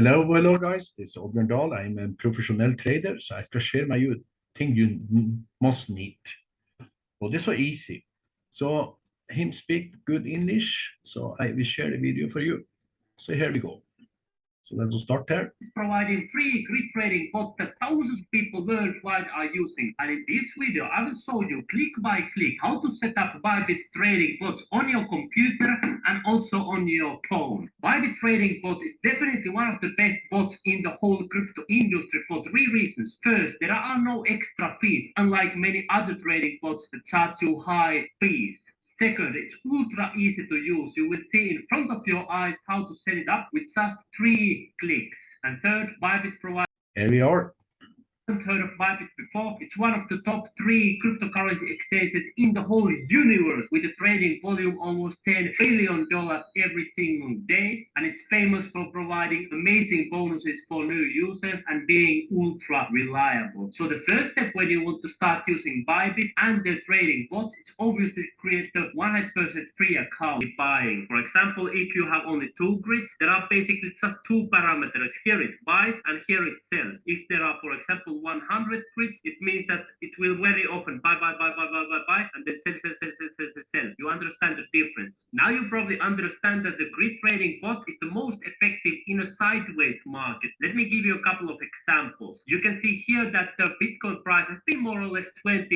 Hello, hello guys. It's Oddbjørn Dahl. I'm a professional trader, so I can share my thing you must need. Well, this was easy. So him speak good English, so I will share the video for you. So here we go. So let's start there. Providing free grid trading bots that thousands of people worldwide are using. And in this video, I will show you click by click how to set up Bybit trading bots on your computer and also on your phone. Bybit trading bot is definitely one of the best bots in the whole crypto industry for three reasons. First, there are no extra fees, unlike many other trading bots that charge you high fees. Second, it's ultra easy to use. You will see in front of your eyes how to set it up with just three clicks. And third, Bybit provides Here we are heard of Bybit before. It's one of the top three cryptocurrency exchanges in the whole universe with a trading volume almost $10 billion every single day. And it's famous for providing amazing bonuses for new users and being ultra reliable. So the first step when you want to start using Bybit and their trading bots is obviously create a 100% free account buying. For example, if you have only two grids, there are basically just two parameters. Here it buys and here it sells. If there are, for example, 100 grids, it means that it will very often buy, buy, buy, buy, buy, buy, buy, and then sell, sell, sell, sell, sell, sell. You understand the difference. Now you probably understand that the grid trading bot is the most effective in a sideways market. Let me give you a couple of examples. You can see here that the Bitcoin price has been more or less $20,000.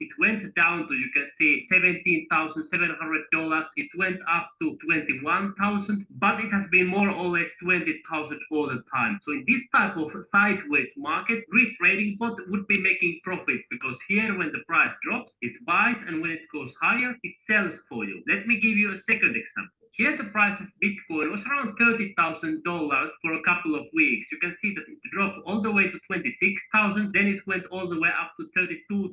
It went down to, you can see, $17,700. It went up to 21,000, but it has been more or less 20,000 all the time. So in this type of sideways market, grid trading bot would be making profits because here when the price drops, it buys and when it goes higher, it sells for you. Let me give you a second example. Here the price of Bitcoin was around $30,000 for a couple of weeks. You can see that it dropped all the way to 26,000, then it went all the way up to 32,000.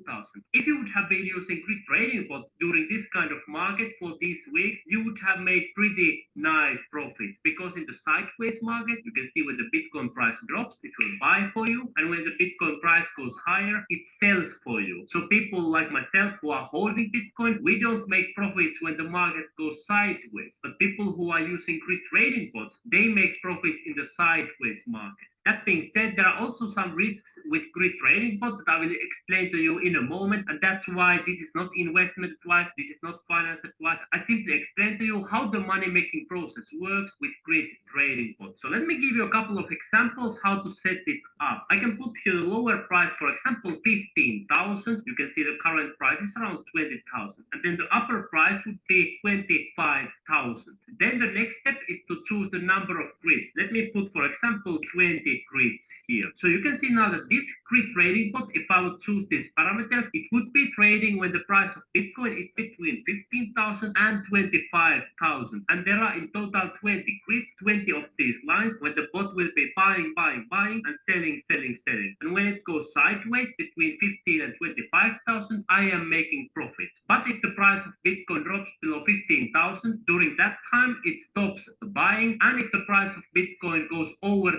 If you would have been using grid trading bot during this kind of market for these weeks, you would have made pretty nice profits because in the sideways market, you can see when the Bitcoin price drops, it will buy for you. And when the Bitcoin price goes higher, it sells for you. So people like myself who are holding Bitcoin, we don't make profits when the market goes sideways. But people who are using grid trading bots, they make profits in the sideways market. That being said, there are also some risks with grid trading bot that I will explain to you in a moment. And that's why this is not investment advice. This is not finance advice. I simply explain to you how the money making process works with grid trading bot. So let me give you a couple of examples how to set this up. I can put here a lower price, for example, 15,000. You can see the current price is around 20,000. And then the upper price would be 25,000. Then the next step is to choose the number of grids. Let me put, for example, 20 grids here. So you can see now that this grid trading bot, if I would choose these parameters, it would be trading when the price of Bitcoin is between 15,000 and 25,000. And there are in total 20 grids, 20 of these lines where the bot will be buying, buying, buying and selling, selling, selling. And when it goes sideways between 15 and 25,000, I am making profits. But if the price of Bitcoin drops below 15,000, during that time, it stops buying. And if the price of Bitcoin goes over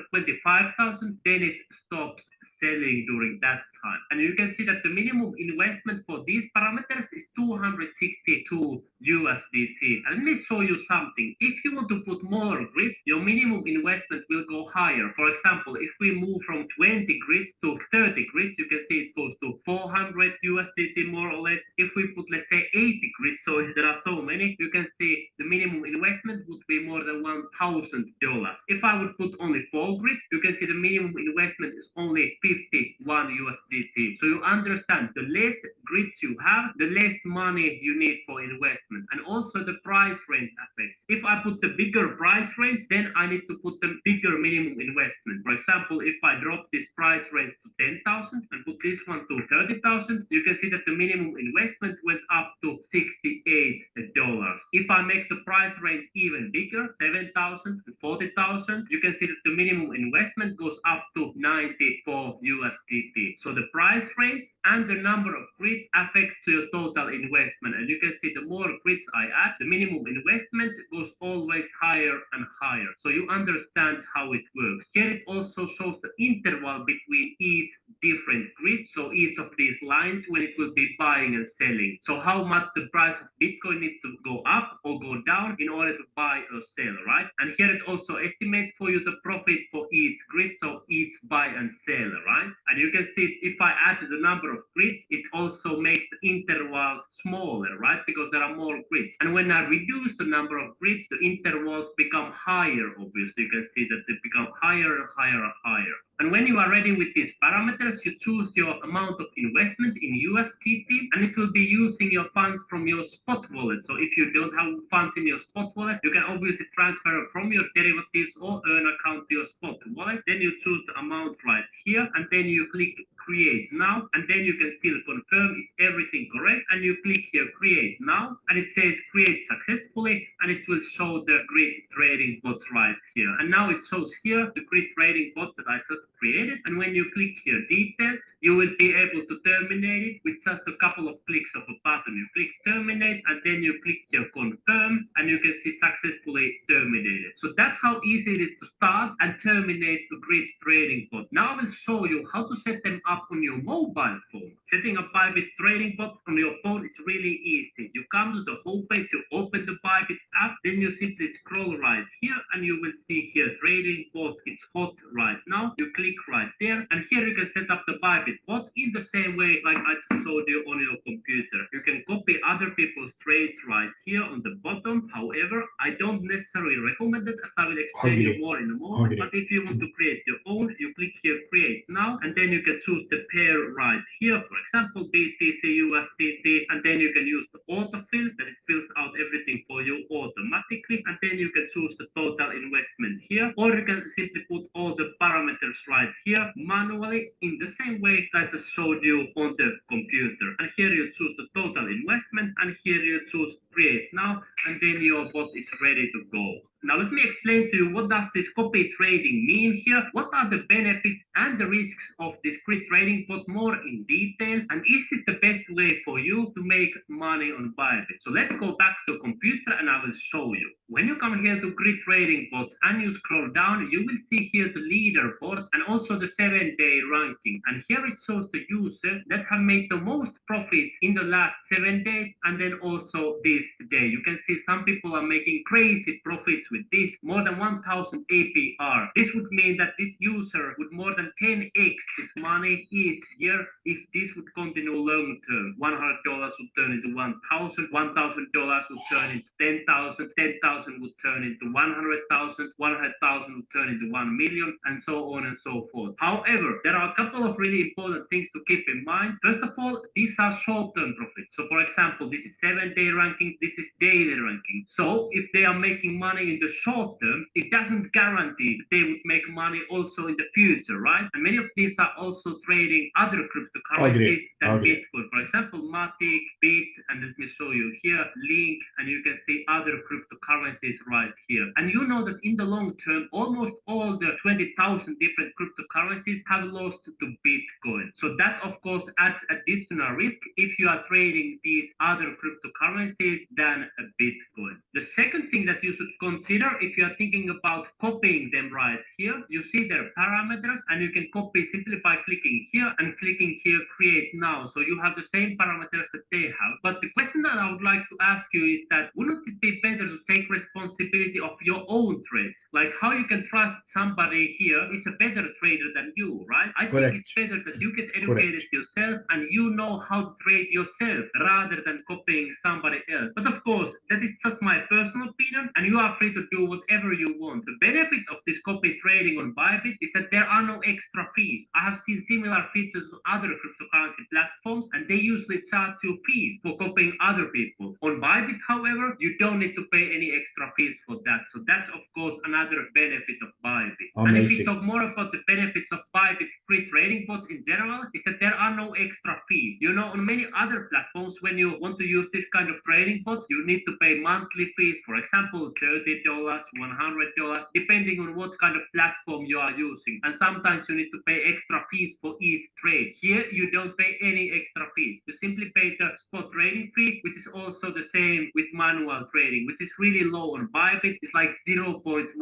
25,000, then it stops selling during that time. And you can see that the minimum investment for these parameters is 262 USDT. And let me show you something. If you want to put more grids, your minimum investment will go higher. For example, if we move from 20 grids to 30 grids, you can see it goes to 400 USDT more or less. If we put, let's say, 80 grids, so there are so many, you can see the minimum investment would be more than $1,000. If I would put only four grids, you can see the minimum investment is only 51 USDT. So you understand the less grids you have, the less money you need for investment. And also the price range affects. If I put the bigger price range, then I need to put the bigger minimum investment. For example, if I drop this price range to 10,000 and put this one to 30,000, you can see that the minimum investment went up to $68. If I make the price range even bigger, 7,000 to 40,000, you can see that the minimum investment goes up to 94 USDT. So the price range and the number of grids affect to your total investment. And you can see the more grids I add, the minimum investment goes always higher and higher. So you understand how it works. Here it also shows the interval between each different grid. So each of these lines when it will be buying and selling. So how much the price of Bitcoin needs to go up or go down in order to buy or sell, right? And here it also estimates for you the profit for each grid, so each buy and sell, you can see if I add the number of grids, it also makes the intervals? Because there are more grids. And when I reduce the number of grids, the intervals become higher, obviously. You can see that they become higher and higher and higher. And when you are ready with these parameters, you choose your amount of investment in USDT, and it will be using your funds from your spot wallet. So if you don't have funds in your spot wallet, you can obviously transfer from your derivatives or earn account to your spot wallet. Then you choose the amount right here, and then you click create now, and then you can still confirm is everything correct, and you click here create now, and it says create successfully, and it will show the grid trading bots right here. And now it shows here the grid trading bot that I just created, and when you click here details, you will be able to terminate it with just a couple of clicks of a button. You click terminate, and then you click here confirm, and you can see successfully terminated. So that's how easy it is to start and terminate the grid trading bot. Now I will show you how to set them up on your mobile phone. Setting a Bybit trading bot on your phone is really easy. You come to the home page, you open the Bybit app, then you simply scroll right here, and you will see here trading bot. It's hot right now. You click right there, and here you can set up Bybit bot in the same way like I showed you on your computer. You can copy other people's trades right here on the bottom. However, I don't necessarily recommend it as I will explain you more in a moment. Okay. But if you want to create your own, you click here create now, and then you can choose the pair right here. For example, BTC USDT, and then you can use the autofill that it fills out everything for you automatically, and then you can choose the total investment here, or you can simply put all the parameters right here manually in the same way that I just showed you on the computer. And here you choose the total investment, and here you choose create now, and then your bot is ready to go. Now let me explain to you what does this copy trading mean are the benefits and the risks of this grid trading bot more in detail? And is this the best way for you to make money on Bybit? So let's go back to the computer and I will show you. When you come here to grid trading bots and you scroll down, you will see here the leaderboard and also the seven day ranking. And here it shows the users that have made the most profits in the last seven days and then also this day. You can see some people are making crazy profits with this, more than 1000 APR. This would mean that this user would more than 10x his money each year if this would continue long term. $100 would turn into 1000 $1,000 would turn into 10,000 10,000 would turn into 100,000 100,000 would turn into 1 million, and so on and so forth. However, there are a couple of really important things to keep in mind. First of all, these are short-term profits. So, for example, this is seven-day ranking, this is daily ranking. So, if they are making money in the short term, it doesn't guarantee that they would make money also in the future, right? And many of these are also trading other cryptocurrencies than Bitcoin. For example, Matic, Bit, and let me show you here, Link, and you can see other cryptocurrencies right here. And you know that in the long term, almost all the 20,000 different cryptocurrencies have lost to Bitcoin. So that, of course, adds additional risk if you are trading these other cryptocurrencies than a Bitcoin. The second thing that you should consider if you are thinking about copying them right here, you see their parameters and you can copy simply by clicking here and clicking here create now. So you have the same parameters that they have. But the question that I would like to ask you is that wouldn't it be better to take responsibility of your own trades? Like how you can trust somebody here is a better trader than you, right? I Correct. think it's better that you get educated yourself and you know how to trade yourself rather than copying somebody else. But of course, that is just my personal opinion, and you are free to do whatever you want. The benefit of this copy trading on Bybit is that there are no extra fees. I have seen similar features on other cryptocurrency platforms, and they usually charge you fees for copying other people. On Bybit, however, you don't need to pay any extra fees for that. So that's of course another benefit of Bybit. Amazing. And if we talk more about the benefits of Bybit trading bots in general, is that there are no extra fees. You know, on many other platforms, when you want to use this kind of trading bots, you need to pay monthly fees, for example, $30, $100, depending on what kind of platform you are using. And sometimes you need to pay extra fees for each trade. Here, you don't pay any extra fees. You simply pay the spot trading fee, which is also the same with manual trading, which is really low on Bybit. It's like 0.1%.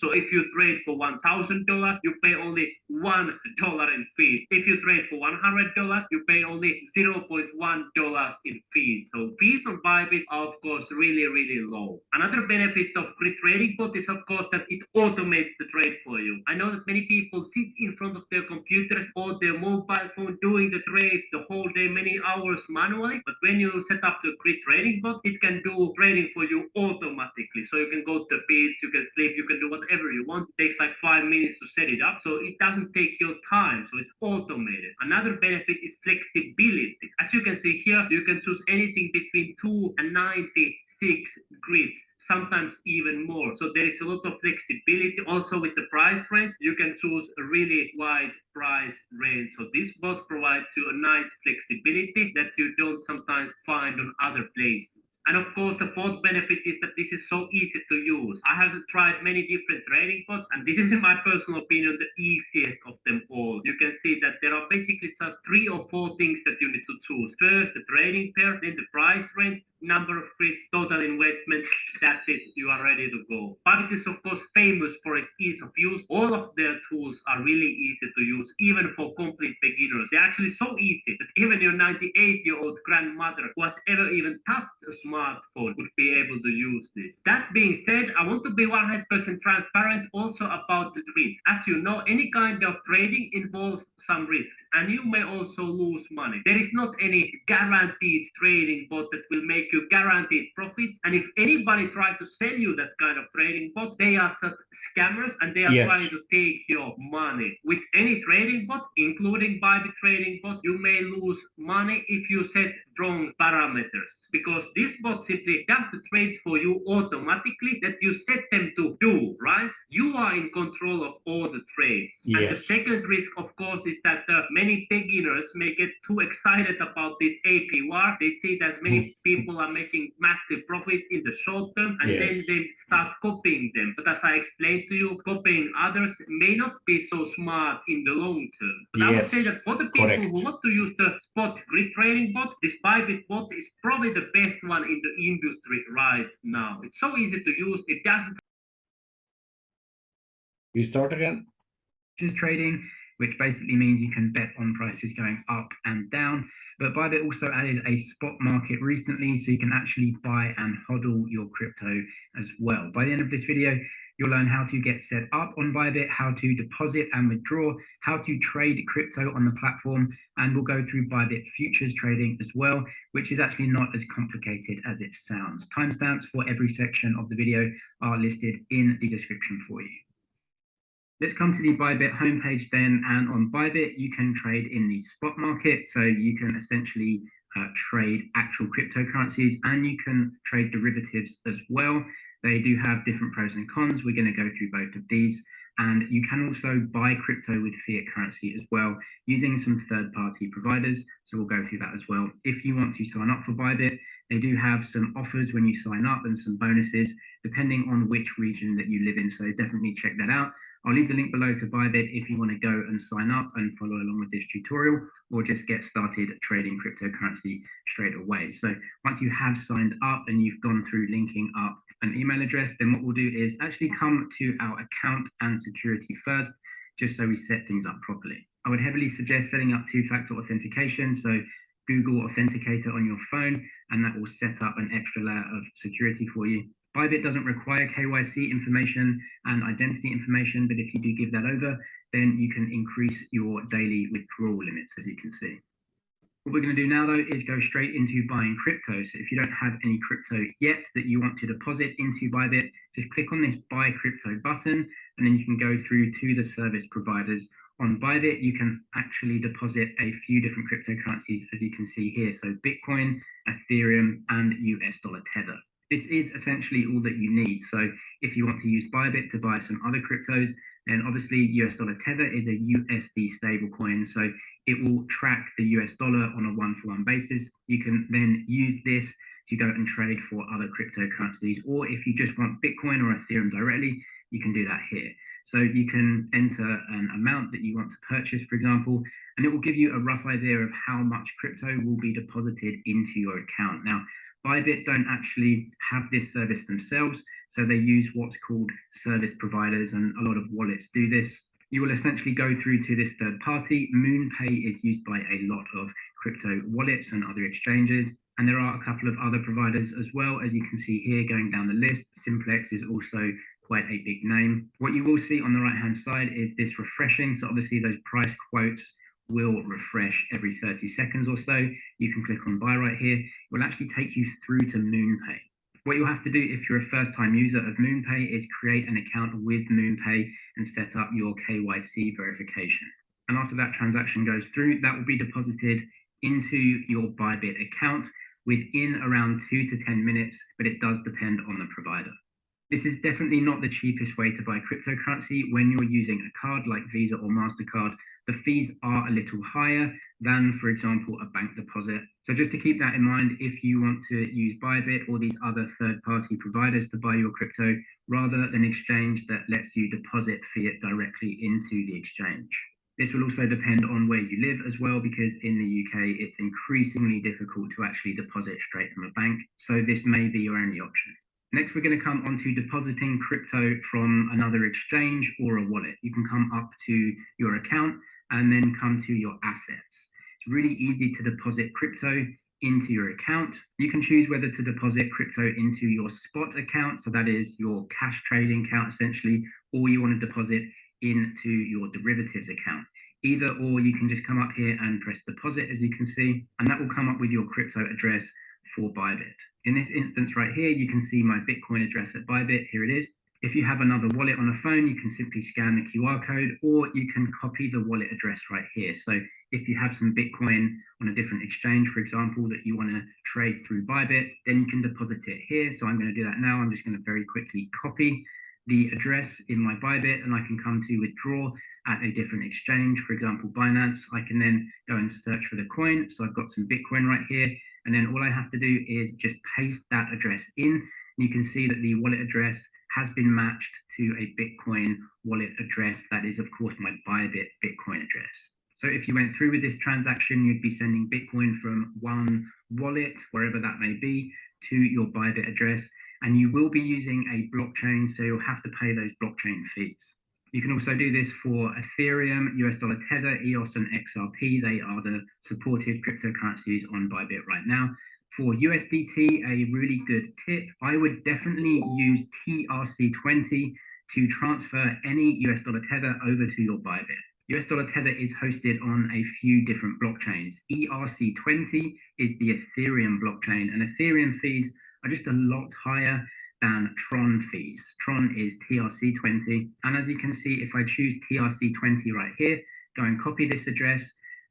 So if you trade for $1,000, you pay only $1 in fees. If you trade for $100, you pay only $0.1 in fees. So fees on Bybit are, of course, really, really low. Another benefit of Grid Trading Bot is, of course, that it automates the trade for you. I know that many people sit in front of their computers or their mobile phone doing the trades the whole day, many hours manually. But when you set up the Grid Trading Bot, it can do trading for you automatically. So you can go to the beach, you can sleep, you can do whatever you want. It takes like five minutes to set it up. So it doesn't take your time. So it's automated. Another benefit is flexibility. As you can see here, you can choose anything between 2 and 96 grids sometimes even more. So there is a lot of flexibility. Also with the price range, you can choose a really wide price range. So this bot provides you a nice flexibility that you don't sometimes find on other places. And of course, the fourth benefit is that this is so easy to use. I have tried many different trading bots, and this is, in my personal opinion, the easiest of them all. You can see that there are basically just three or four things that you need to choose. First, the trading pair, then the price range, number of grids, total investment. That's it. You are ready to go. Bybit is, of course, famous for its ease of use. All of their tools are really easy to use, even for complete beginners. They're actually so easy that even your 98-year-old grandmother who has ever even touched a smartphone would be able to use this. That being said, I want to be 100% transparent also about the risk. As you know, any kind of trading involves some risks and you may also lose money. There is not any guaranteed trading bot that will make you guaranteed profits. And if anybody tries to sell you that kind of trading bot, they are just scammers and they are Yes. trying to take your money. With any trading bot, including Bybit trading bot, you may lose money if you set wrong parameters because this bot simply does the trades for you automatically that you set them to do, right? You are in control of all the trades. And the second risk, of course, is that uh, many beginners may get too excited about this APR. They see that many people are making massive profits in the short term and then they start copying them. But as I explained to you, copying others may not be so smart in the long term. But I would say that for the people Correct. who want to use the spot grid trading bot, this Bybit bot is probably the best one in the industry right now. It's so easy to use. It doesn't We start again. futures trading, which basically means you can bet on prices going up and down. But Bybit also added a spot market recently, so you can actually buy and hodl your crypto as well. By the end of this video, you'll learn how to get set up on Bybit, how to deposit and withdraw, how to trade crypto on the platform, and we'll go through Bybit futures trading as well, which is actually not as complicated as it sounds. Timestamps for every section of the video are listed in the description for you. Let's come to the Bybit homepage then, and on Bybit, you can trade in the spot market. So you can essentially uh, trade actual cryptocurrencies and you can trade derivatives as well. They do have different pros and cons. We're going to go through both of these. And you can also buy crypto with fiat currency as well using some third party providers. So we'll go through that as well. If you want to sign up for Bybit, they do have some offers when you sign up and some bonuses depending on which region that you live in. So definitely check that out. I'll leave the link below to Bybit if you want to go and sign up and follow along with this tutorial or just get started trading cryptocurrency straight away. So once you have signed up and you've gone through linking up an email address, then what we'll do is actually come to our account and security first, just so we set things up properly. I would heavily suggest setting up two-factor authentication. So Google Authenticator on your phone, and that will set up an extra layer of security for you. Bybit doesn't require KYC information and identity information, but if you do give that over, then you can increase your daily withdrawal limits, as you can see. What we're going to do now, though, is go straight into buying crypto. So if you don't have any crypto yet that you want to deposit into Bybit, just click on this buy crypto button, and then you can go through to the service providers. On Bybit, you can actually deposit a few different cryptocurrencies, as you can see here. So Bitcoin, Ethereum, and US dollar Tether this is essentially all that you need. So if you want to use Bybit to buy some other cryptos, And obviously, US dollar tether is a USD stablecoin, so it will track the US dollar on a one-for-one basis. You can then use this to go and trade for other cryptocurrencies, or if you just want Bitcoin or Ethereum directly, you can do that here. So you can enter an amount that you want to purchase, for example, and it will give you a rough idea of how much crypto will be deposited into your account. Now, Bybit don't actually have this service themselves, so they use what's called service providers, and a lot of wallets do this. You will essentially go through to this third party. MoonPay is used by a lot of crypto wallets and other exchanges. And there are a couple of other providers as well, as you can see here going down the list. Simplex is also quite a big name. What you will see on the right hand side is this refreshing. So obviously those price quotes will refresh every 30 seconds or so. You can click on buy right here. It will actually take you through to MoonPay. What you'll have to do if you're a first time user of MoonPay is create an account with MoonPay and set up your KYC verification. And after that transaction goes through, that will be deposited into your Bybit account within around two to 10 minutes, but it does depend on the provider. This is definitely not the cheapest way to buy cryptocurrency. When you're using a card like Visa or MasterCard, the fees are a little higher than, for example, a bank deposit. So just to keep that in mind, if you want to use Bybit or these other third-party providers to buy your crypto, rather an exchange that lets you deposit fiat directly into the exchange. This will also depend on where you live as well, because in the UK, it's increasingly difficult to actually deposit straight from a bank. So this may be your only option. Next, we're going to come on to depositing crypto from another exchange or a wallet. You can come up to your account and then come to your assets. It's really easy to deposit crypto into your account. You can choose whether to deposit crypto into your spot account, so that is your cash trading account essentially, or you want to deposit into your derivatives account. Either or, you can just come up here and press deposit, as you can see, and that will come up with your crypto address for Bybit. In this instance right here, you can see my Bitcoin address at Bybit. Here it is. If you have another wallet on a phone, you can simply scan the QR code or you can copy the wallet address right here. So if you have some Bitcoin on a different exchange, for example, that you want to trade through Bybit, then you can deposit it here. So I'm going to do that now. I'm just going to very quickly copy the address in my Bybit and I can come to withdraw at a different exchange, for example, Binance. I can then go and search for the coin. So I've got some Bitcoin right here. And then all I have to do is just paste that address in. You can see that the wallet address has been matched to a Bitcoin wallet address. That is, of course, my Bybit Bitcoin address. So if you went through with this transaction, you'd be sending Bitcoin from one wallet, wherever that may be, to your Bybit address and you will be using a blockchain, so you'll have to pay those blockchain fees. You can also do this for Ethereum, US dollar Tether, EOS, and XRP. They are the supported cryptocurrencies on Bybit right now. For USDT, a really good tip, I would definitely use TRC20 to transfer any US dollar Tether over to your Bybit. US dollar Tether is hosted on a few different blockchains. ERC20 is the Ethereum blockchain, and Ethereum fees are just a lot higher than Tron fees. Tron is TRC20. And as you can see, if I choose TRC20 right here, go and copy this address.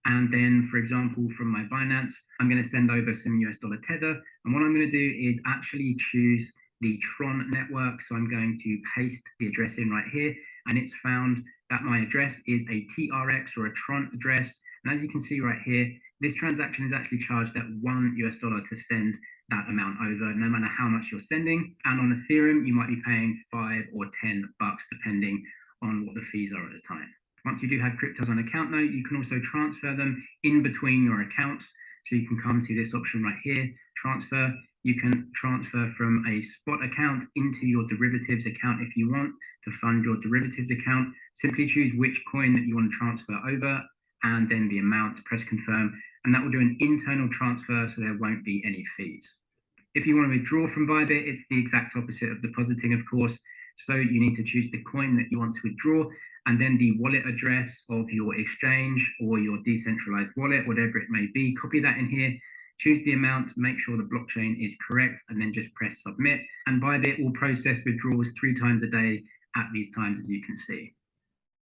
And then, for example, from my Binance, I'm going to send over some US dollar Tether. And what I'm going to do is actually choose the Tron network. So I'm going to paste the address in right here. And it's found that my address is a TRX or a Tron address. And as you can see right here, this transaction is actually charged at one US dollar to send that amount over, no matter how much you're sending. And on Ethereum, you might be paying five or 10 bucks, depending on what the fees are at the time. Once you do have cryptos on account, though, you can also transfer them in between your accounts. So you can come to this option right here, transfer. You can transfer from a spot account into your derivatives account if you want to fund your derivatives account. Simply choose which coin that you want to transfer over and then the amount, press confirm, and that will do an internal transfer so there won't be any fees. If you want to withdraw from Bybit, it's the exact opposite of depositing, of course. So you need to choose the coin that you want to withdraw and then the wallet address of your exchange or your decentralized wallet, whatever it may be. Copy that in here, choose the amount, make sure the blockchain is correct, and then just press submit. And Bybit will process withdrawals three times a day at these times, as you can see.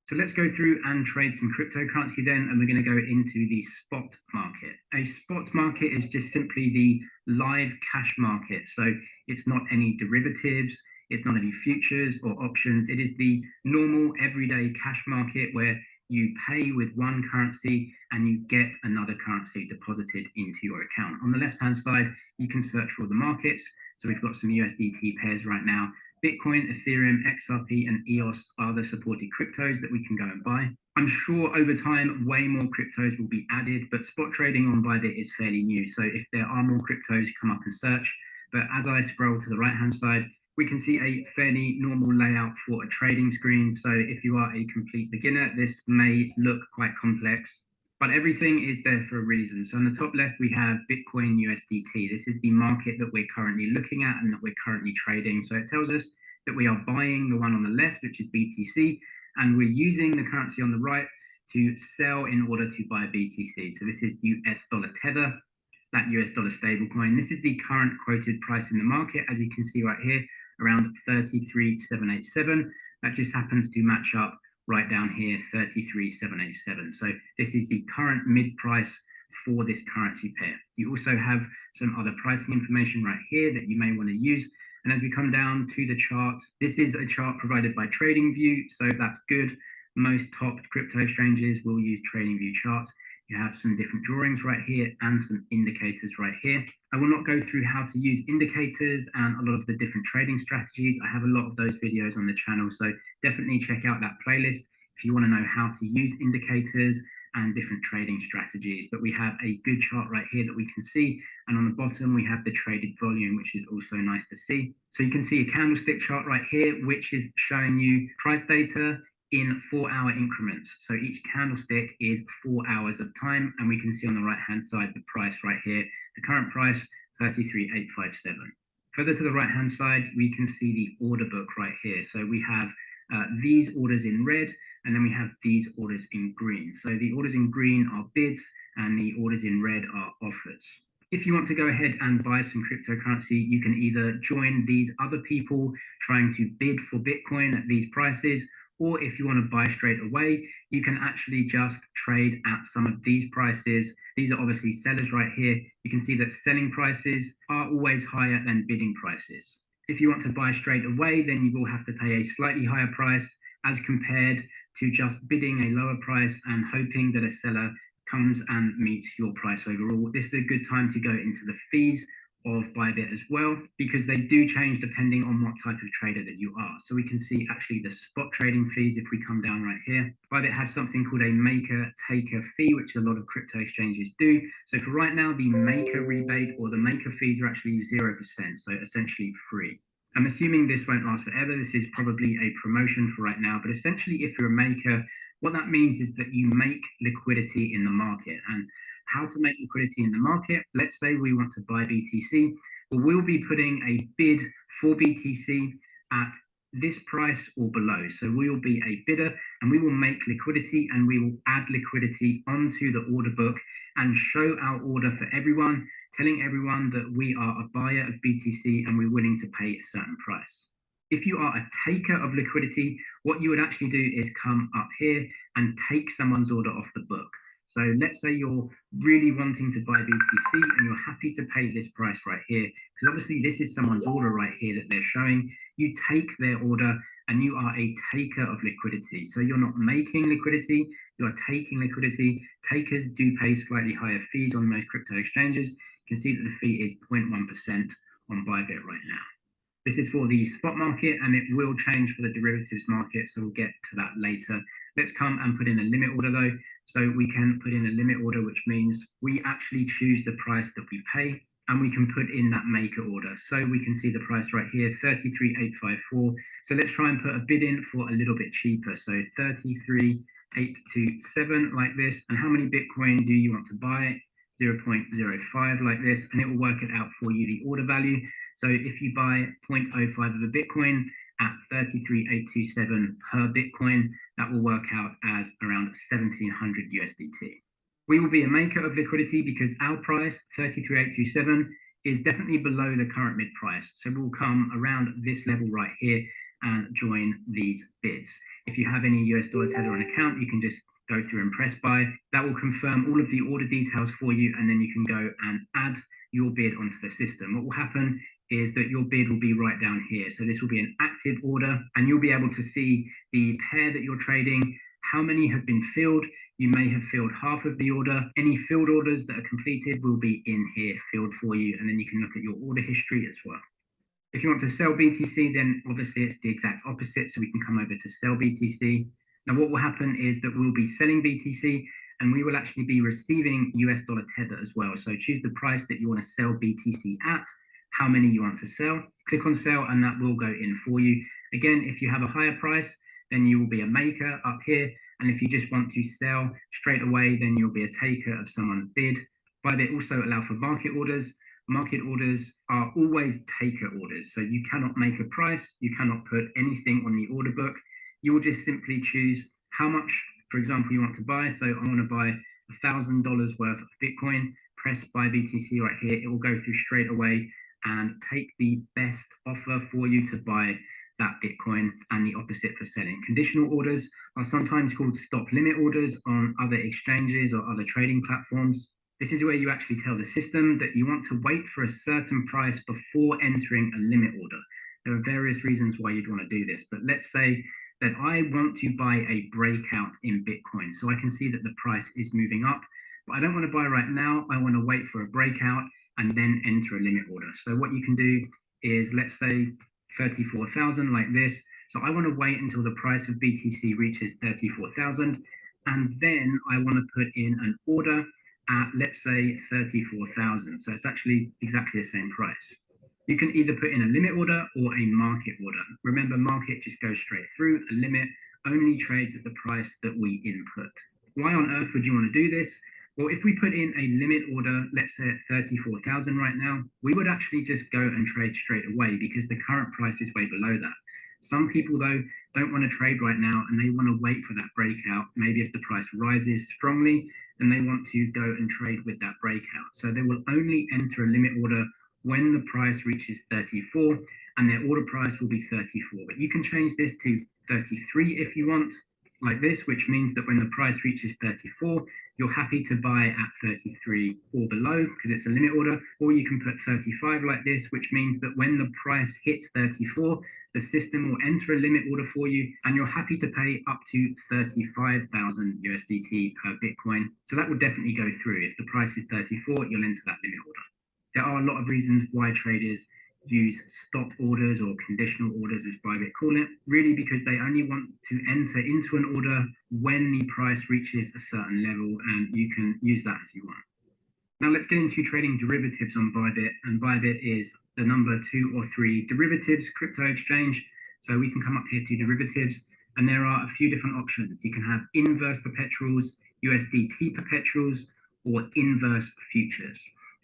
So let's go through and trade some cryptocurrency then, and we're going to go into the spot market. A spot market is just simply the live cash market. So it's not any derivatives, It's not any futures or options. It is the normal everyday cash market where you pay with one currency and you get another currency deposited into your account. On the left-hand side, you can search for the markets. So we've got some USDT pairs right now. Bitcoin, Ethereum, XRP, and EOS are the supported cryptos that we can go and buy. I'm sure over time, way more cryptos will be added, but spot trading on Bybit is fairly new. So if there are more cryptos, come up and search. But as I scroll to the right-hand side, we can see a fairly normal layout for a trading screen. So if you are a complete beginner, this may look quite complex, but everything is there for a reason. So on the top left, we have Bitcoin USDT. This is the market that we're currently looking at and that we're currently trading. So it tells us that we are buying the one on the left, which is BTC, and we're using the currency on the right to sell in order to buy BTC. So this is US dollar tether, that US dollar stablecoin. This is the current quoted price in the market, as you can see right here, around 33,787. That just happens to match up right down here, 33,787. So this is the current mid price for this currency pair. You also have some other pricing information right here that you may want to use. And as we come down to the chart, this is a chart provided by TradingView, so that's good. Most top crypto exchanges will use TradingView charts. You have some different drawings right here and some indicators right here. I will not go through how to use indicators and a lot of the different trading strategies. I have a lot of those videos on the channel, so definitely check out that playlist if you want to know how to use indicators and different trading strategies. But we have a good chart right here that we can see. And on the bottom, we have the traded volume, which is also nice to see. So you can see a candlestick chart right here, which is showing you price data in four hour increments. So each candlestick is four hours of time. And we can see on the right hand side the price right here, the current price 33,857. Further to the right hand side, we can see the order book right here. So we have uh, these orders in red, and then we have these orders in green. So the orders in green are bids, and the orders in red are offers. If you want to go ahead and buy some cryptocurrency, you can either join these other people trying to bid for Bitcoin at these prices, or if you want to buy straight away, you can actually just trade at some of these prices. These are obviously sellers right here. You can see that selling prices are always higher than bidding prices. If you want to buy straight away, then you will have to pay a slightly higher price as compared to just bidding a lower price and hoping that a seller comes and meets your price overall. This is a good time to go into the fees of Bybit as well, because they do change depending on what type of trader that you are. So we can see actually the spot trading fees if we come down right here. Bybit has something called a maker taker fee, which a lot of crypto exchanges do. So for right now, the maker rebate or the maker fees are actually 0%, so essentially free. I'm assuming this won't last forever. This is probably a promotion for right now, but essentially if you're a maker, what that means is that you make liquidity in the market. And how to make liquidity in the market. Let's say we want to buy BTC. Well, we'll be putting a bid for BTC at this price or below. So we will be a bidder and we will make liquidity and we will add liquidity onto the order book and show our order for everyone, telling everyone that we are a buyer of BTC and we're willing to pay a certain price. If you are a taker of liquidity, what you would actually do is come up here and take someone's order off the book. So let's say you're really wanting to buy BTC and you're happy to pay this price right here, because obviously this is someone's order right here that they're showing. You take their order and you are a taker of liquidity. So you're not making liquidity, you're taking liquidity. Takers do pay slightly higher fees on most crypto exchanges. You can see that the fee is 0.1% on Bybit right now. This is for the spot market and it will change for the derivatives market. So we'll get to that later. Let's come and put in a limit order though. So we can put in a limit order, which means we actually choose the price that we pay and we can put in that maker order. So we can see the price right here, 33,854. So let's try and put a bid in for a little bit cheaper. So 33,827 like this. And how many Bitcoin do you want to buy? 0.05 like this, and it will work it out for you, the order value. So if you buy 0.05 of a Bitcoin at 33,827 per Bitcoin, that will work out as around 1700 USDT. We will be a maker of liquidity because our price, 33,827, is definitely below the current mid price. So we'll come around this level right here and join these bids. If you have any US dollar tether on account, you can just go through and press buy. That will confirm all of the order details for you, and then you can go and add your bid onto the system. What will happen is that your bid will be right down here. So this will be an active order and you'll be able to see the pair that you're trading, how many have been filled. You may have filled half of the order. Any filled orders that are completed will be in here filled for you. And then you can look at your order history as well. If you want to sell BTC, then obviously it's the exact opposite. So we can come over to sell BTC. Now what will happen is that we'll be selling BTC and we will actually be receiving US dollar tether as well. So choose the price that you want to sell BTC at how many you want to sell. Click on sell and that will go in for you. Again, if you have a higher price, then you will be a maker up here. And if you just want to sell straight away, then you'll be a taker of someone's bid. But they also allow for market orders. Market orders are always taker orders. So you cannot make a price. You cannot put anything on the order book. You will just simply choose how much, for example, you want to buy. So I want to buy $1,000 worth of Bitcoin. Press buy BTC right here. It will go through straight away and take the best offer for you to buy that Bitcoin and the opposite for selling. Conditional orders are sometimes called stop limit orders on other exchanges or other trading platforms. This is where you actually tell the system that you want to wait for a certain price before entering a limit order. There are various reasons why you'd want to do this, but let's say that I want to buy a breakout in Bitcoin. So I can see that the price is moving up, but I don't want to buy right now. I want to wait for a breakout and then enter a limit order. So what you can do is let's say 34,000 like this. So I want to wait until the price of BTC reaches 34,000 and then I want to put in an order at let's say 34,000. So it's actually exactly the same price. You can either put in a limit order or a market order. Remember, market just goes straight through. A limit only trades at the price that we input. Why on earth would you want to do this? Well, if we put in a limit order, let's say at 34,000 right now, we would actually just go and trade straight away because the current price is way below that. Some people though don't want to trade right now and they want to wait for that breakout. Maybe if the price rises strongly, then they want to go and trade with that breakout. So they will only enter a limit order when the price reaches 34 and their order price will be 34. But you can change this to 33 if you want, like this, which means that when the price reaches 34, you're happy to buy at 33 or below because it's a limit order, or you can put 35 like this, which means that when the price hits 34, the system will enter a limit order for you and you're happy to pay up to 35,000 USDT per Bitcoin. So that will definitely go through. If the price is 34, you'll enter that limit order. There are a lot of reasons why traders use stop orders or conditional orders as Bybit call it, really because they only want to enter into an order when the price reaches a certain level and you can use that as you want. Now let's get into trading derivatives on Bybit and Bybit is the number two or three derivatives crypto exchange. So we can come up here to derivatives and there are a few different options. You can have inverse perpetuals, USDT perpetuals, or inverse futures.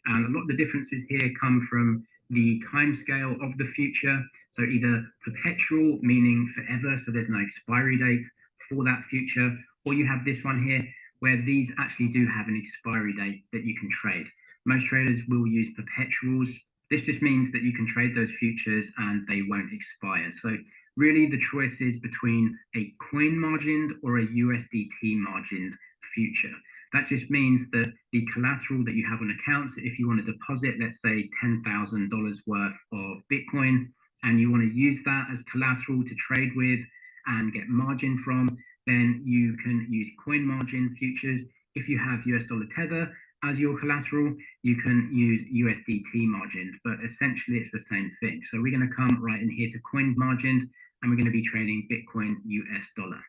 And a lot of the differences here come from the timescale of the future. So either perpetual, meaning forever, so there's no expiry date for that future, or you have this one here where these actually do have an expiry date that you can trade. Most traders will use perpetuals. This just means that you can trade those futures and they won't expire. So really the choice is between a coin margined or a USDT margined future. That just means that the collateral that you have on accounts, if you want to deposit, let's say $10,000 worth of Bitcoin, and you want to use that as collateral to trade with and get margin from, then you can use coin margin futures. If you have US dollar tether as your collateral, you can use USDT margin, but essentially it's the same thing. So we're going to come right in here to coin margin, and we're going to be trading Bitcoin US dollar.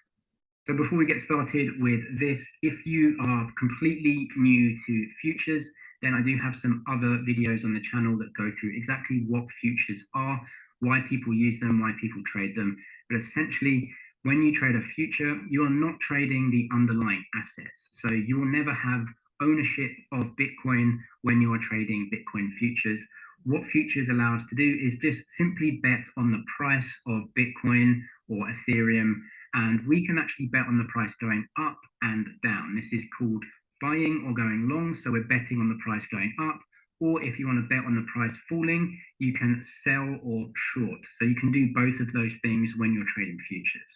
So before we get started with this, if you are completely new to futures, then I do have some other videos on the channel that go through exactly what futures are, why people use them, why people trade them. But essentially, when you trade a future, you are not trading the underlying assets. So you will never have ownership of Bitcoin when you are trading Bitcoin futures. What futures allow us to do is just simply bet on the price of Bitcoin or Ethereum and we can actually bet on the price going up and down. This is called buying or going long. So we're betting on the price going up. Or if you want to bet on the price falling, you can sell or short. So you can do both of those things when you're trading futures.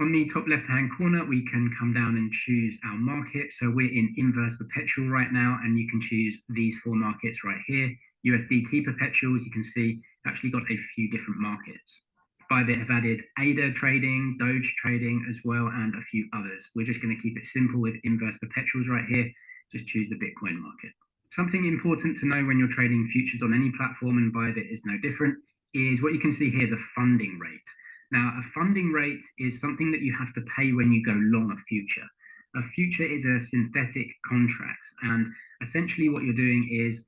On the top left-hand corner, we can come down and choose our market. So we're in inverse perpetual right now, and you can choose these four markets right here. USDT perpetuals, you can see actually got a few different markets. Bybit have added ADA trading, Doge trading as well, and a few others. We're just going to keep it simple with inverse perpetuals right here. Just choose the Bitcoin market. Something important to know when you're trading futures on any platform, and Bybit is no different, is what you can see here, the funding rate. Now, a funding rate is something that you have to pay when you go long a future. A future is a synthetic contract, and essentially what you're doing is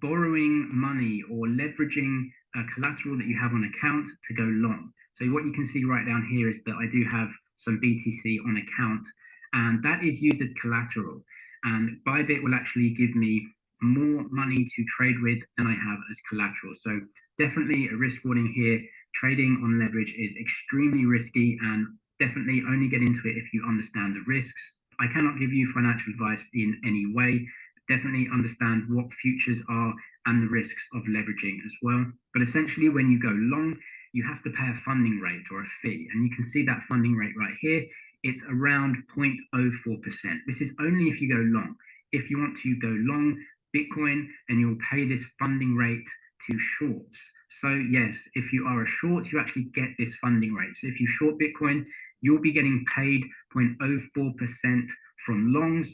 borrowing money or leveraging a collateral that you have on account to go long. So what you can see right down here is that I do have some BTC on account, and that is used as collateral. And Bybit will actually give me more money to trade with than I have as collateral. So definitely a risk warning here. Trading on leverage is extremely risky and definitely only get into it if you understand the risks. I cannot give you financial advice in any way. Definitely understand what futures are and the risks of leveraging as well. But essentially, when you go long, you have to pay a funding rate or a fee. And you can see that funding rate right here. It's around 0.04%. This is only if you go long. If you want to go long Bitcoin, then you'll pay this funding rate to shorts. So yes, if you are a short, you actually get this funding rate. So if you short Bitcoin, you'll be getting paid 0.04% from longs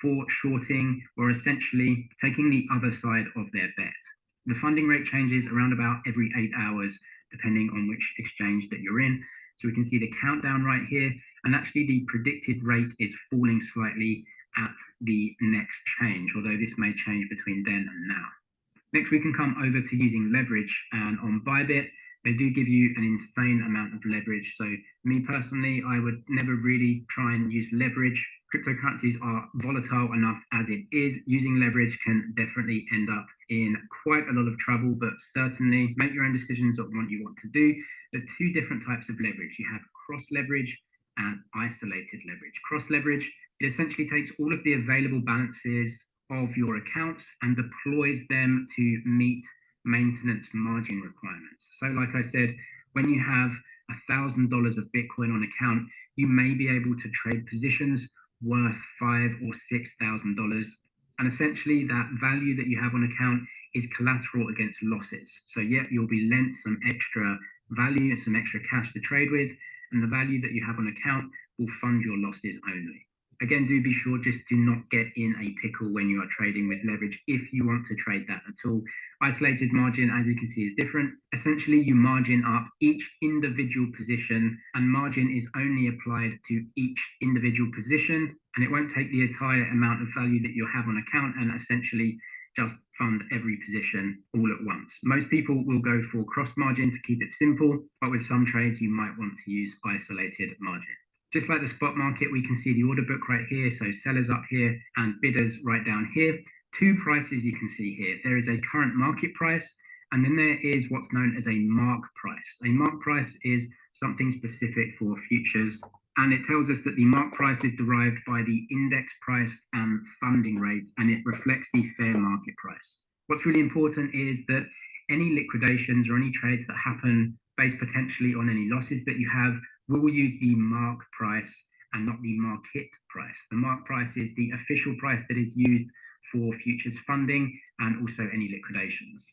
for shorting or essentially taking the other side of their bet. The funding rate changes around about every eight hours, depending on which exchange that you're in. So we can see the countdown right here, and actually the predicted rate is falling slightly at the next change, although this may change between then and now. Next, we can come over to using leverage, and on Bybit, they do give you an insane amount of leverage. So me personally, I would never really try and use leverage. Cryptocurrencies are volatile enough as it is. Using leverage can definitely end up in quite a lot of trouble, but certainly make your own decisions on what you want to do. There's two different types of leverage. You have cross leverage and isolated leverage. Cross leverage, it essentially takes all of the available balances of your accounts and deploys them to meet maintenance margin requirements. So like I said, when you have $1,000 of Bitcoin on account, you may be able to trade positions worth five or $6,000. And essentially that value that you have on account is collateral against losses. So yeah, you'll be lent some extra value, some extra cash to trade with, and the value that you have on account will fund your losses only again, do be sure just do not get in a pickle when you are trading with leverage if you want to trade that at all. Isolated margin, as you can see, is different. Essentially, you margin up each individual position, and margin is only applied to each individual position, and it won't take the entire amount of value that you have on account and essentially just fund every position all at once. Most people will go for cross margin to keep it simple, but with some trades, you might want to use isolated margin. Just like the spot market, we can see the order book right here. So sellers up here and bidders right down here. Two prices you can see here. There is a current market price, and then there is what's known as a mark price. A mark price is something specific for futures, and it tells us that the mark price is derived by the index price and funding rates, and it reflects the fair market price. What's really important is that any liquidations or any trades that happen based potentially on any losses that you have we will use the mark price and not the market price. The mark price is the official price that is used for futures funding and also any liquidations.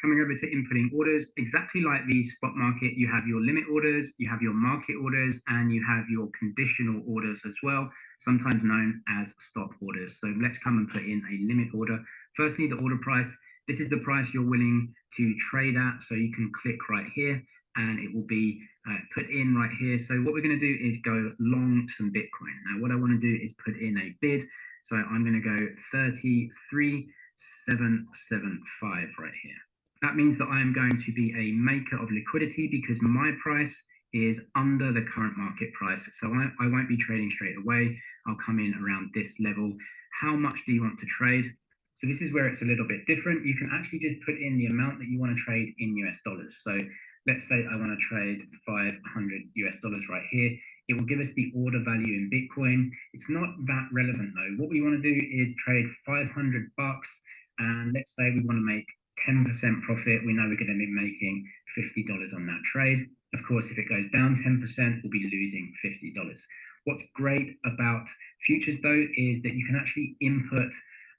Coming over to inputting orders, exactly like the spot market, you have your limit orders, you have your market orders, and you have your conditional orders as well, sometimes known as stop orders. So let's come and put in a limit order. Firstly, the order price. This is the price you're willing to trade at. So you can click right here and it will be uh, put in right here. So what we're going to do is go long some Bitcoin. Now what I want to do is put in a bid. So I'm going to go 33,775 right here. That means that I am going to be a maker of liquidity because my price is under the current market price. So I, I won't be trading straight away. I'll come in around this level. How much do you want to trade? So this is where it's a little bit different. You can actually just put in the amount that you want to trade in US dollars. So let's say I want to trade 500 US dollars right here. It will give us the order value in Bitcoin. It's not that relevant though. What we want to do is trade 500 bucks and let's say we want to make 10% profit. We know we're going to be making $50 on that trade. Of course, if it goes down 10%, we'll be losing $50. What's great about futures though is that you can actually input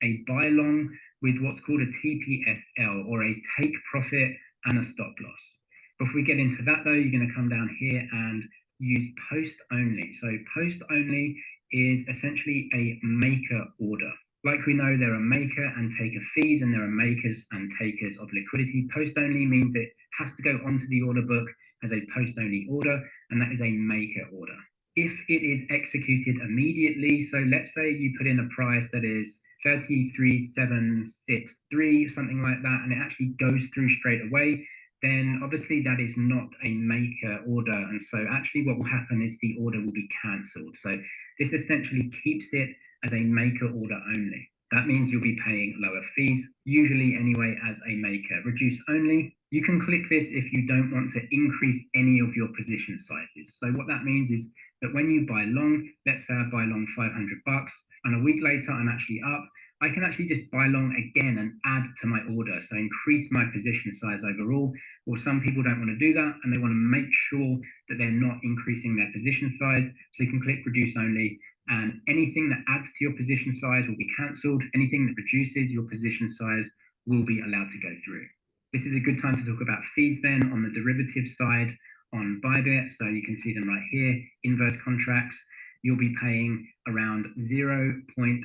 a buy long with what's called a TPSL or a take profit and a stop loss. Before we get into that though, you're going to come down here and use post only. So post only is essentially a maker order. Like we know, there are maker and taker fees, and there are makers and takers of liquidity. Post only means it has to go onto the order book as a post only order, and that is a maker order. If it is executed immediately, so let's say you put in a price that is 33763, something like that, and it actually goes through straight away, then obviously that is not a maker order. And so actually what will happen is the order will be cancelled. So this essentially keeps it as a maker order only. That means you'll be paying lower fees, usually anyway as a maker. Reduce only, you can click this if you don't want to increase any of your position sizes. So what that means is that when you buy long, let's say I buy long 500 bucks, and a week later I'm actually up, I can actually just buy long again and add to my order. So increase my position size overall. Or some people don't want to do that and they want to make sure that they're not increasing their position size. So you can click reduce only and anything that adds to your position size will be cancelled. Anything that reduces your position size will be allowed to go through. This is a good time to talk about fees then on the derivative side on Bybit. So you can see them right here, inverse contracts you'll be paying around 0.025%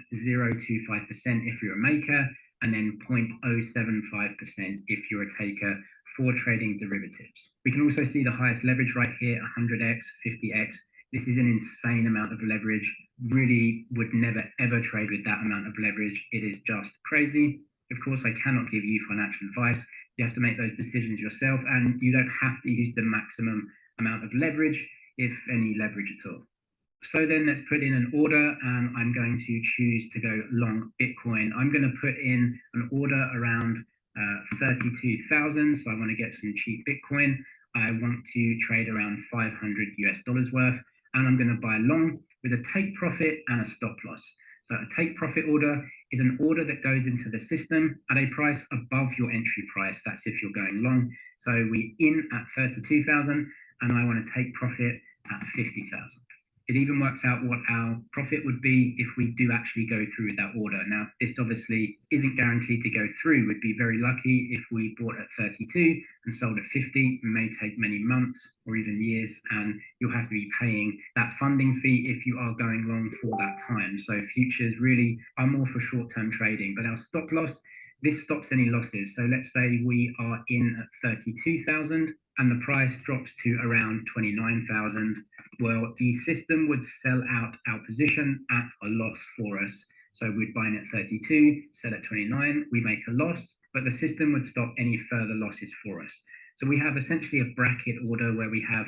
if you're a maker and then 0.075% if you're a taker for trading derivatives. We can also see the highest leverage right here, 100x, 50x. This is an insane amount of leverage. Really would never ever trade with that amount of leverage. It is just crazy. Of course, I cannot give you financial advice. You have to make those decisions yourself, and you don't have to use the maximum amount of leverage, if any leverage at all. So then let's put in an order and I'm going to choose to go long Bitcoin. I'm going to put in an order around uh, 32,000. So I want to get some cheap Bitcoin. I want to trade around 500 US dollars worth and I'm going to buy long with a take profit and a stop loss. So a take profit order is an order that goes into the system at a price above your entry price. That's if you're going long. So we're in at 32,000 and I want to take profit at 50,000 it even works out what our profit would be if we do actually go through with that order. Now, this obviously isn't guaranteed to go through. We'd be very lucky if we bought at 32 and sold at 50. It may take many months or even years, and you'll have to be paying that funding fee if you are going long for that time. So futures really are more for short-term trading, but our stop loss this stops any losses. So let's say we are in at 32,000 and the price drops to around 29,000. Well, the system would sell out our position at a loss for us. So we'd buy in at 32, sell at 29, we make a loss, but the system would stop any further losses for us. So we have essentially a bracket order where we have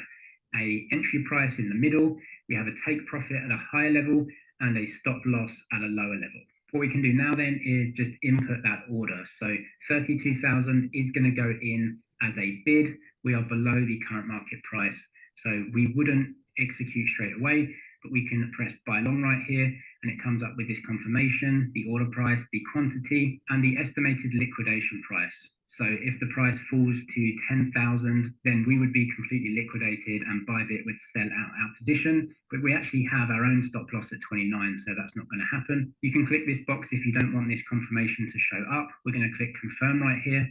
a entry price in the middle, we have a take profit at a higher level, and a stop loss at a lower level. What we can do now then is just input that order. So 32,000 is going to go in as a bid. We are below the current market price. So we wouldn't execute straight away, but we can press buy long right here and it comes up with this confirmation, the order price, the quantity, and the estimated liquidation price. So if the price falls to 10,000, then we would be completely liquidated and Bybit would sell out our position. But we actually have our own stop loss at 29, so that's not going to happen. You can click this box if you don't want this confirmation to show up. We're going to click confirm right here.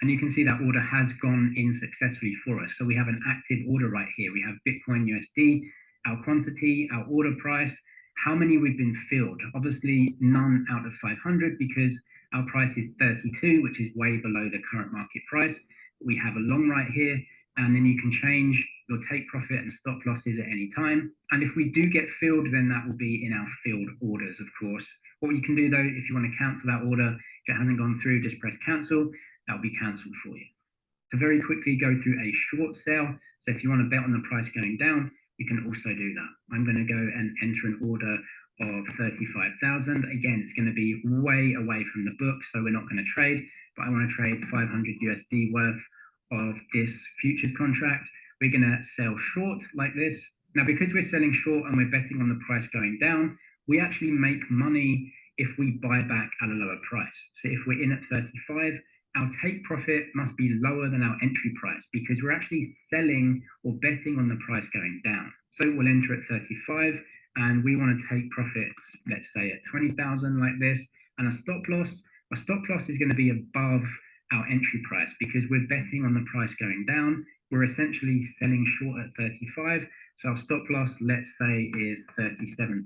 And you can see that order has gone in successfully for us. So we have an active order right here. We have Bitcoin USD, our quantity, our order price, how many we've been filled. Obviously, none out of 500 because our price is 32, which is way below the current market price. We have a long right here, and then you can change your take profit and stop losses at any time. And if we do get filled, then that will be in our filled orders, of course. What you can do though, if you want to cancel that order, if it hasn't gone through, just press cancel. That'll be cancelled for you. To very quickly go through a short sale. So if you want to bet on the price going down, you can also do that. I'm going to go and enter an order of 35,000. Again, it's going to be way away from the book, so we're not going to trade, but I want to trade 500 USD worth of this futures contract. We're going to sell short like this. Now, because we're selling short and we're betting on the price going down, we actually make money if we buy back at a lower price. So if we're in at 35, our take profit must be lower than our entry price because we're actually selling or betting on the price going down. So we'll enter at 35 and we want to take profits, let's say at 20,000 like this, and a stop loss, Our stop loss is going to be above our entry price because we're betting on the price going down. We're essentially selling short at 35. So our stop loss, let's say, is 37,000.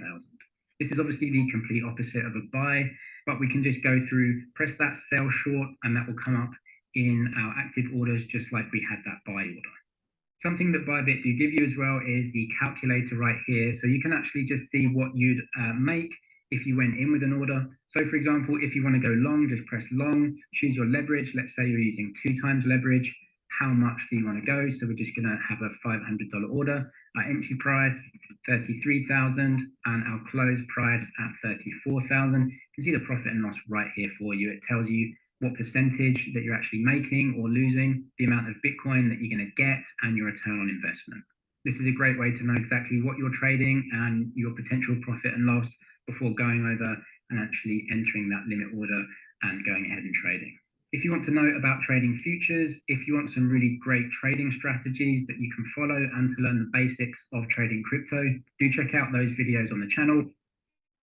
This is obviously the complete opposite of a buy, but we can just go through, press that sell short, and that will come up in our active orders just like we had that buy order. Something that Bybit do give you as well is the calculator right here. So you can actually just see what you'd uh, make if you went in with an order. So for example, if you want to go long, just press long, choose your leverage. Let's say you're using two times leverage. How much do you want to go? So we're just going to have a $500 order. Our entry price, 33,000 and our close price at 34,000. You can see the profit and loss right here for you. It tells you what percentage that you're actually making or losing, the amount of Bitcoin that you're going to get, and your return on investment. This is a great way to know exactly what you're trading and your potential profit and loss before going over and actually entering that limit order and going ahead and trading. If you want to know about trading futures, if you want some really great trading strategies that you can follow and to learn the basics of trading crypto, do check out those videos on the channel.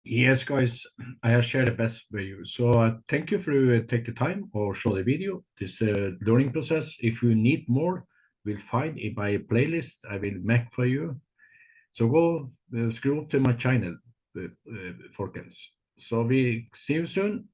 Yes, guys, I have shared the best with you. So uh, thank you for uh, take the time or show the video. This uh, learning process. If you need more, we'll find in my playlist. I will make for you. So go uh, scroll to my channel, uh, uh, Folkens. So we see you soon.